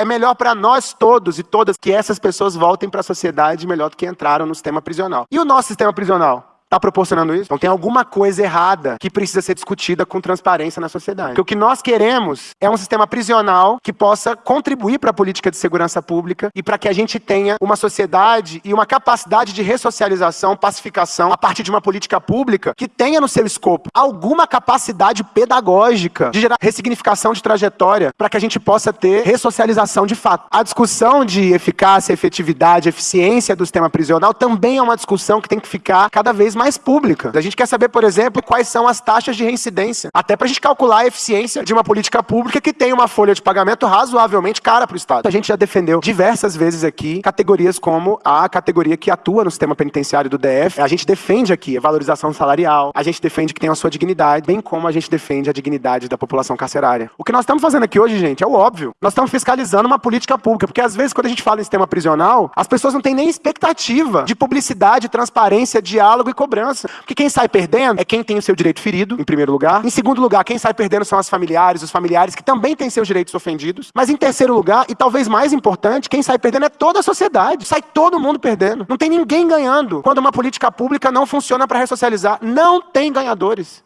é melhor para nós todos e todas que essas pessoas voltem para a sociedade melhor do que entraram no sistema prisional. E o nosso sistema prisional? Está proporcionando isso? Então tem alguma coisa errada que precisa ser discutida com transparência na sociedade. Porque o que nós queremos é um sistema prisional que possa contribuir para a política de segurança pública e para que a gente tenha uma sociedade e uma capacidade de ressocialização, pacificação, a partir de uma política pública que tenha no seu escopo alguma capacidade pedagógica de gerar ressignificação de trajetória para que a gente possa ter ressocialização de fato. A discussão de eficácia, efetividade, eficiência do sistema prisional também é uma discussão que tem que ficar cada vez mais mais pública. A gente quer saber, por exemplo, quais são as taxas de reincidência. Até para a gente calcular a eficiência de uma política pública que tem uma folha de pagamento razoavelmente cara para o Estado. A gente já defendeu diversas vezes aqui categorias como a categoria que atua no sistema penitenciário do DF. A gente defende aqui a valorização salarial, a gente defende que tem a sua dignidade, bem como a gente defende a dignidade da população carcerária. O que nós estamos fazendo aqui hoje, gente, é o óbvio. Nós estamos fiscalizando uma política pública, porque às vezes quando a gente fala em sistema prisional, as pessoas não têm nem expectativa de publicidade, transparência, diálogo e cobrança cobrança. Porque quem sai perdendo é quem tem o seu direito ferido, em primeiro lugar. Em segundo lugar, quem sai perdendo são as familiares, os familiares que também têm seus direitos ofendidos. Mas em terceiro lugar, e talvez mais importante, quem sai perdendo é toda a sociedade. Sai todo mundo perdendo. Não tem ninguém ganhando quando uma política pública não funciona para ressocializar. Não tem ganhadores.